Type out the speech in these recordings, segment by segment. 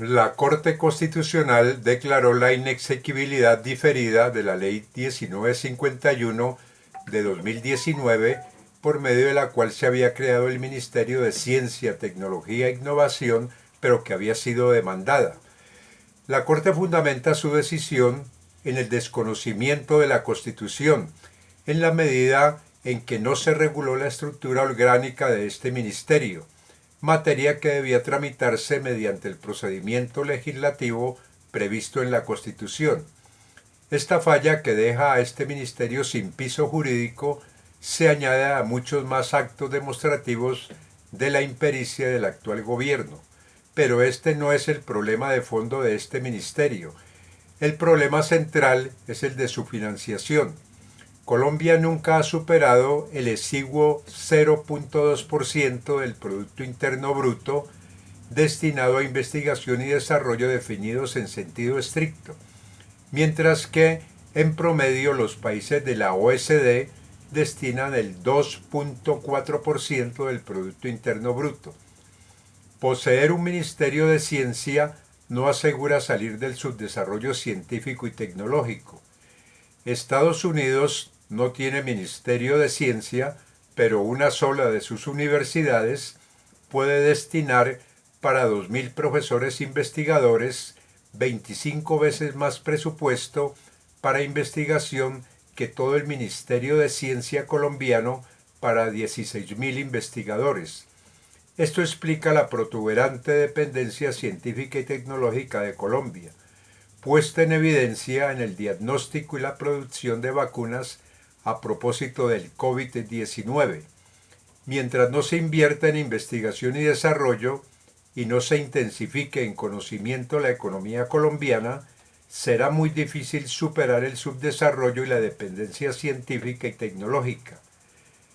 La Corte Constitucional declaró la inexequibilidad diferida de la Ley 1951 de 2019 por medio de la cual se había creado el Ministerio de Ciencia, Tecnología e Innovación, pero que había sido demandada. La Corte fundamenta su decisión en el desconocimiento de la Constitución, en la medida en que no se reguló la estructura orgánica de este ministerio, materia que debía tramitarse mediante el procedimiento legislativo previsto en la Constitución. Esta falla que deja a este ministerio sin piso jurídico se añade a muchos más actos demostrativos de la impericia del actual gobierno. Pero este no es el problema de fondo de este ministerio. El problema central es el de su financiación. Colombia nunca ha superado el exiguo 0.2% del Producto Interno Bruto destinado a investigación y desarrollo definidos en sentido estricto, mientras que en promedio los países de la OSD destinan el 2.4% del Producto Interno Bruto. Poseer un Ministerio de Ciencia no asegura salir del subdesarrollo científico y tecnológico. Estados Unidos no tiene Ministerio de Ciencia, pero una sola de sus universidades puede destinar para 2.000 profesores investigadores 25 veces más presupuesto para investigación que todo el Ministerio de Ciencia colombiano para 16.000 investigadores. Esto explica la protuberante dependencia científica y tecnológica de Colombia, puesta en evidencia en el diagnóstico y la producción de vacunas a propósito del COVID-19. Mientras no se invierta en investigación y desarrollo y no se intensifique en conocimiento la economía colombiana, será muy difícil superar el subdesarrollo y la dependencia científica y tecnológica.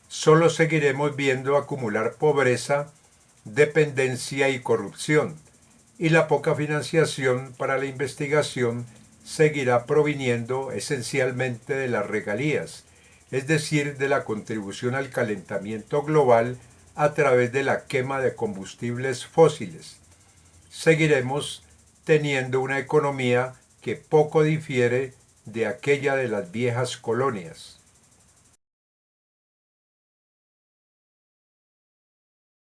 Solo seguiremos viendo acumular pobreza, dependencia y corrupción, y la poca financiación para la investigación seguirá proviniendo esencialmente de las regalías, es decir, de la contribución al calentamiento global a través de la quema de combustibles fósiles. Seguiremos teniendo una economía que poco difiere de aquella de las viejas colonias.